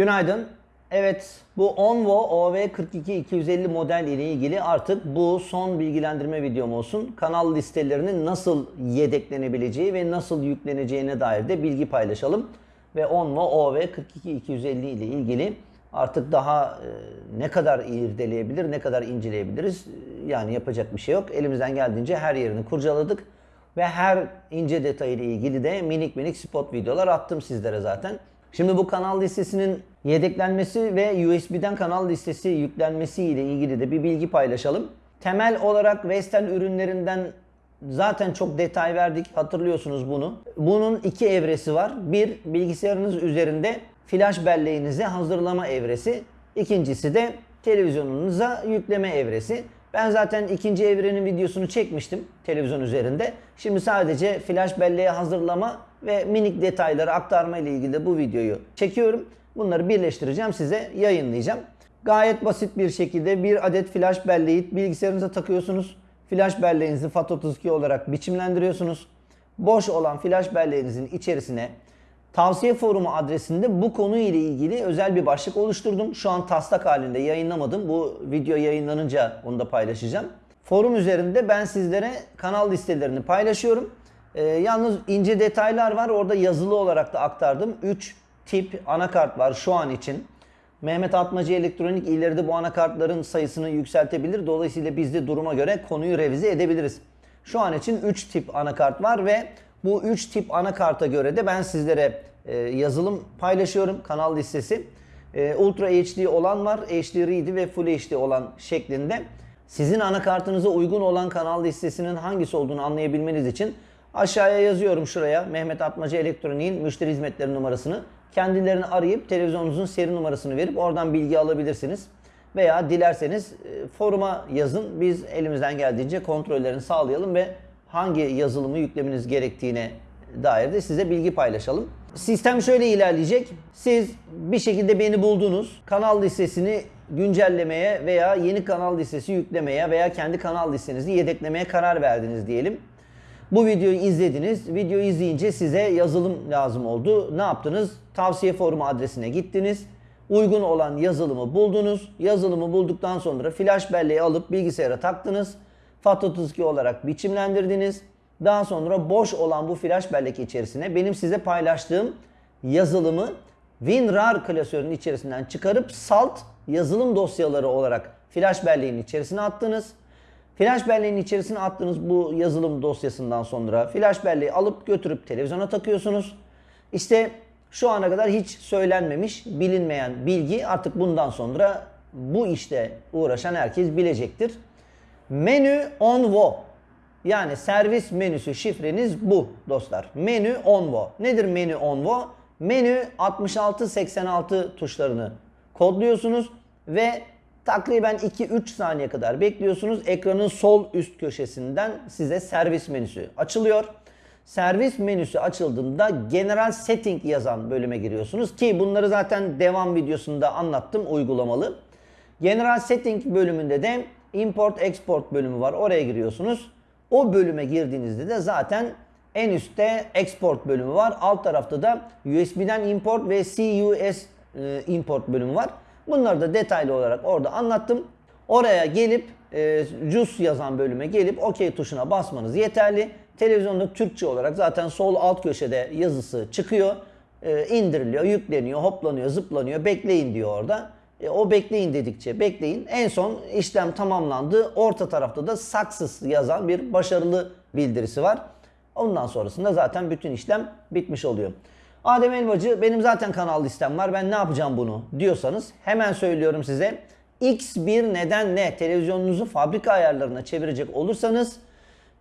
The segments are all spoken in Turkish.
Günaydın. Evet bu Onvo OV42250 model ile ilgili artık bu son bilgilendirme videom olsun. Kanal listelerinin nasıl yedeklenebileceği ve nasıl yükleneceğine dair de bilgi paylaşalım. Ve Onvo OV42250 ile ilgili artık daha e, ne kadar irdeleyebilir, ne kadar inceleyebiliriz yani yapacak bir şey yok. Elimizden geldiğince her yerini kurcaladık. Ve her ince detayıyla ilgili de minik minik spot videolar attım sizlere zaten. Şimdi bu kanal listesinin yedeklenmesi ve USB'den kanal listesi yüklenmesi ile ilgili de bir bilgi paylaşalım. Temel olarak Vestel ürünlerinden zaten çok detay verdik. Hatırlıyorsunuz bunu. Bunun iki evresi var. Bir bilgisayarınız üzerinde flash belleğinizi hazırlama evresi. İkincisi de televizyonunuza yükleme evresi. Ben zaten ikinci evrenin videosunu çekmiştim televizyon üzerinde. Şimdi sadece flash belleğe hazırlama ve minik detayları aktarma ile ilgili bu videoyu çekiyorum. Bunları birleştireceğim size yayınlayacağım. Gayet basit bir şekilde bir adet flash belleği bilgisayarınıza takıyorsunuz. Flash belleğinizi FAT32 olarak biçimlendiriyorsunuz. Boş olan flash belleğinizin içerisine Tavsiye forumu adresinde bu konu ile ilgili özel bir başlık oluşturdum. Şu an taslak halinde yayınlamadım. Bu video yayınlanınca onu da paylaşacağım. Forum üzerinde ben sizlere kanal listelerini paylaşıyorum. Ee, yalnız ince detaylar var. Orada yazılı olarak da aktardım. 3 tip anakart var şu an için. Mehmet Atmacı Elektronik ileride bu anakartların sayısını yükseltebilir. Dolayısıyla biz de duruma göre konuyu revize edebiliriz. Şu an için 3 tip anakart var ve bu 3 tip anakarta göre de ben sizlere e, yazılım paylaşıyorum. Kanal listesi. E, Ultra HD olan var. HD Read ve Full HD olan şeklinde. Sizin anakartınıza uygun olan kanal listesinin hangisi olduğunu anlayabilmeniz için aşağıya yazıyorum şuraya Mehmet Atmacı Elektronik'in müşteri hizmetleri numarasını. Kendilerini arayıp televizyonunuzun seri numarasını verip oradan bilgi alabilirsiniz. Veya dilerseniz e, foruma yazın. Biz elimizden geldiğince kontrollerini sağlayalım ve hangi yazılımı yüklemeniz gerektiğine dair de size bilgi paylaşalım. Sistem şöyle ilerleyecek. Siz bir şekilde beni buldunuz. Kanal listesini güncellemeye veya yeni kanal listesi yüklemeye veya kendi kanal listenizi yedeklemeye karar verdiniz diyelim. Bu videoyu izlediniz. Videoyu izleyince size yazılım lazım oldu. Ne yaptınız? Tavsiye forumu adresine gittiniz. Uygun olan yazılımı buldunuz. Yazılımı bulduktan sonra flash belleği alıp bilgisayara taktınız. FAT32 olarak biçimlendirdiniz. Daha sonra boş olan bu flash bellek içerisine benim size paylaştığım yazılımı WinRAR klasörünün içerisinden çıkarıp salt yazılım dosyaları olarak flash belleğin içerisine attınız. Flash belleğin içerisine attığınız bu yazılım dosyasından sonra flash belleği alıp götürüp televizyona takıyorsunuz. İşte şu ana kadar hiç söylenmemiş, bilinmeyen bilgi artık bundan sonra bu işte uğraşan herkes bilecektir. Menü onvo. Yani servis menüsü şifreniz bu dostlar. Menü onvo. Nedir menü onvo? Menü 66-86 tuşlarını kodluyorsunuz ve takriben 2-3 saniye kadar bekliyorsunuz. Ekranın sol üst köşesinden size servis menüsü açılıyor. Servis menüsü açıldığında General Setting yazan bölüme giriyorsunuz ki bunları zaten devam videosunda anlattım uygulamalı. General Setting bölümünde de import export bölümü var. Oraya giriyorsunuz. O bölüme girdiğinizde de zaten en üstte export bölümü var. Alt tarafta da USB'den import ve CUS e, import bölümü var. Bunları da detaylı olarak orada anlattım. Oraya gelip e, JUS yazan bölüme gelip OK tuşuna basmanız yeterli. Televizyonda Türkçe olarak zaten sol alt köşede yazısı çıkıyor. E, indiriliyor, yükleniyor, hoplanıyor, zıplanıyor. Bekleyin diyor orada. E, o bekleyin dedikçe bekleyin. En son işlem tamamlandı. Orta tarafta da success yazan bir başarılı bildirisi var. Ondan sonrasında zaten bütün işlem bitmiş oluyor. Adem Elbacı benim zaten kanal listem var ben ne yapacağım bunu diyorsanız hemen söylüyorum size. X1 neden ne televizyonunuzu fabrika ayarlarına çevirecek olursanız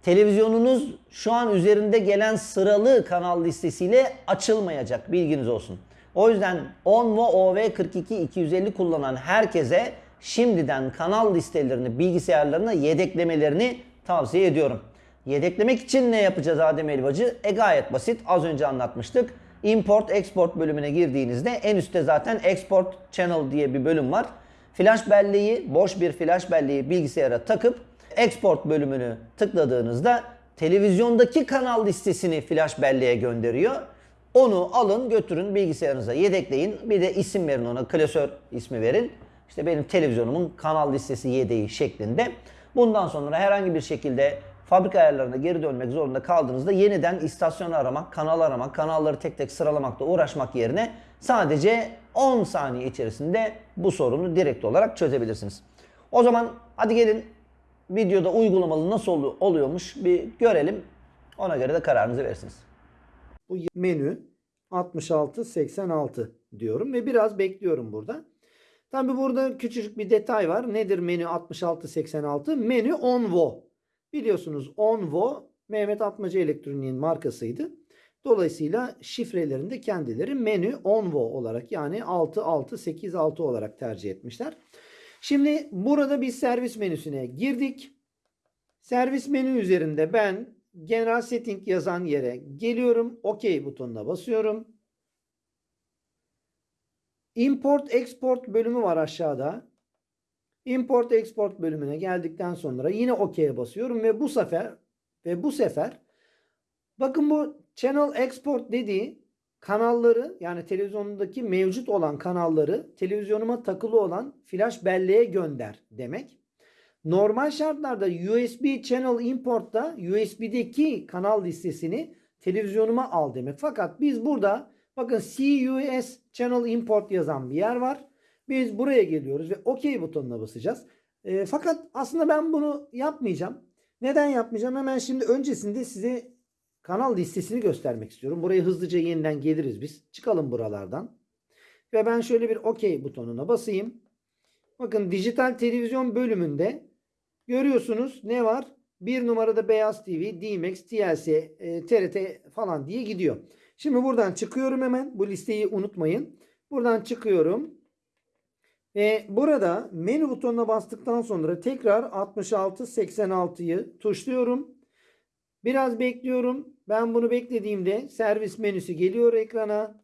televizyonunuz şu an üzerinde gelen sıralı kanal listesiyle açılmayacak bilginiz olsun. O yüzden Onvo OV42250 kullanan herkese şimdiden kanal listelerini bilgisayarlarına yedeklemelerini tavsiye ediyorum. Yedeklemek için ne yapacağız Adem Elbacı? E gayet basit. Az önce anlatmıştık. Import Export bölümüne girdiğinizde en üstte zaten Export Channel diye bir bölüm var. Flash belleği, boş bir flash belleği bilgisayara takıp Export bölümünü tıkladığınızda televizyondaki kanal listesini flash belleğe gönderiyor. Onu alın götürün bilgisayarınıza yedekleyin. Bir de isim verin ona klasör ismi verin. İşte benim televizyonumun kanal listesi yedeği şeklinde. Bundan sonra herhangi bir şekilde fabrika ayarlarına geri dönmek zorunda kaldığınızda yeniden istasyon aramak, kanal aramak, kanalları tek tek sıralamakla uğraşmak yerine sadece 10 saniye içerisinde bu sorunu direkt olarak çözebilirsiniz. O zaman hadi gelin videoda uygulamalı nasıl olu- oluyormuş bir görelim. Ona göre de kararınızı verirsiniz. Bu menü 66-86 diyorum ve biraz bekliyorum burada. Tabi burada küçücük bir detay var. Nedir menü 66-86? Menü Onvo. Biliyorsunuz Onvo Mehmet Atmaca Elektronik'in markasıydı. Dolayısıyla şifrelerini de kendileri menü Onvo olarak yani 6686 olarak tercih etmişler. Şimdi burada bir servis menüsüne girdik. Servis menü üzerinde ben General Setting yazan yere geliyorum. OK butonuna basıyorum. Import Export bölümü var aşağıda. Import Export bölümüne geldikten sonra yine OK'ye basıyorum ve bu sefer ve bu sefer bakın bu Channel Export dediği kanalları yani televizyonundaki mevcut olan kanalları televizyonuma takılı olan flash belleğe gönder demek. Normal şartlarda USB Channel Import'ta USB'deki kanal listesini televizyonuma al demek. Fakat biz burada bakın CUS Channel Import yazan bir yer var. Biz buraya geliyoruz ve OK butonuna basacağız. E, fakat aslında ben bunu yapmayacağım. Neden yapmayacağım? Hemen şimdi öncesinde size kanal listesini göstermek istiyorum. Buraya hızlıca yeniden geliriz biz. Çıkalım buralardan. Ve ben şöyle bir OK butonuna basayım. Bakın dijital televizyon bölümünde görüyorsunuz ne var? Bir numarada Beyaz TV, DMX, TLC, e, TRT falan diye gidiyor. Şimdi buradan çıkıyorum hemen. Bu listeyi unutmayın. Buradan çıkıyorum. Ve burada menü butonuna bastıktan sonra tekrar 66-86'yı tuşluyorum. Biraz bekliyorum. Ben bunu beklediğimde servis menüsü geliyor ekrana.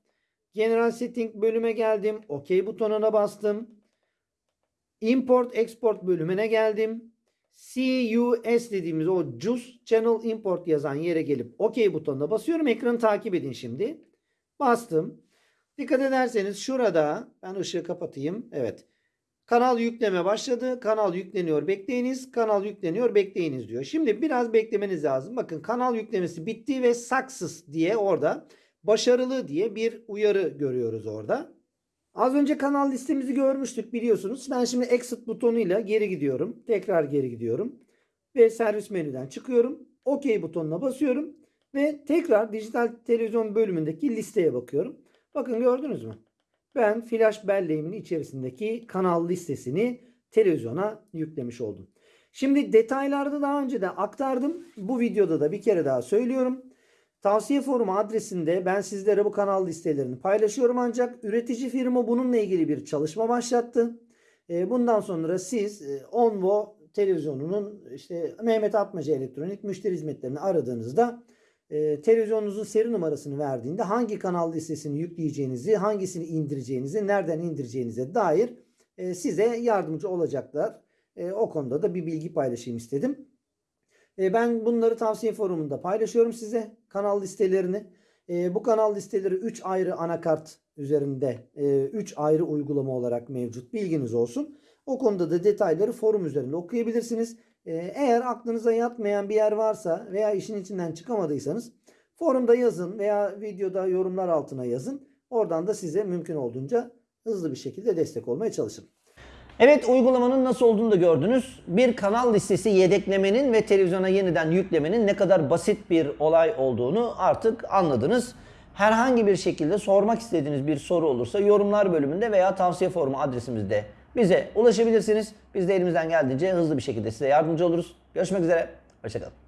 General Setting bölüme geldim. OK butonuna bastım. Import Export bölümüne geldim. CUS dediğimiz o JUS Channel Import yazan yere gelip OK butonuna basıyorum. Ekranı takip edin şimdi. Bastım. Dikkat ederseniz şurada ben ışığı kapatayım. Evet. Kanal yükleme başladı. Kanal yükleniyor bekleyiniz. Kanal yükleniyor bekleyiniz diyor. Şimdi biraz beklemeniz lazım. Bakın kanal yüklemesi bitti ve success diye orada başarılı diye bir uyarı görüyoruz orada. Az önce kanal listemizi görmüştük biliyorsunuz. Ben şimdi exit butonuyla geri gidiyorum. Tekrar geri gidiyorum. Ve servis menüden çıkıyorum. OK butonuna basıyorum. Ve tekrar dijital televizyon bölümündeki listeye bakıyorum. Bakın gördünüz mü? Ben flash belleğimin içerisindeki kanal listesini televizyona yüklemiş oldum. Şimdi detaylarda daha önce de aktardım. Bu videoda da bir kere daha söylüyorum. Tavsiye forumu adresinde ben sizlere bu kanal listelerini paylaşıyorum ancak üretici firma bununla ilgili bir çalışma başlattı. E, Bundan sonra siz e, Onvo televizyonunun işte Mehmet Atmaca Elektronik müşteri hizmetlerini aradığınızda e, televizyonunuzun seri numarasını verdiğinde hangi kanal listesini yükleyeceğinizi, hangisini indireceğinizi, nereden indireceğinize dair e, size yardımcı olacaklar. E, o konuda da bir bilgi paylaşayım istedim. E, ben bunları tavsiye forumunda paylaşıyorum size kanal listelerini. E, bu kanal listeleri 3 ayrı anakart üzerinde 3 ayrı uygulama olarak mevcut. Bilginiz olsun. O konuda da detayları forum üzerinde okuyabilirsiniz. E, eğer aklınıza yatmayan bir yer varsa veya işin içinden çıkamadıysanız forumda yazın veya videoda yorumlar altına yazın. Oradan da size mümkün olduğunca hızlı bir şekilde destek olmaya çalışın. Evet uygulamanın nasıl olduğunu da gördünüz. Bir kanal listesi yedeklemenin ve televizyona yeniden yüklemenin ne kadar basit bir olay olduğunu artık anladınız. Herhangi bir şekilde sormak istediğiniz bir soru olursa yorumlar bölümünde veya tavsiye forumu adresimizde bize ulaşabilirsiniz. Biz de elimizden geldiğince hızlı bir şekilde size yardımcı oluruz. Görüşmek üzere. Hoşçakalın.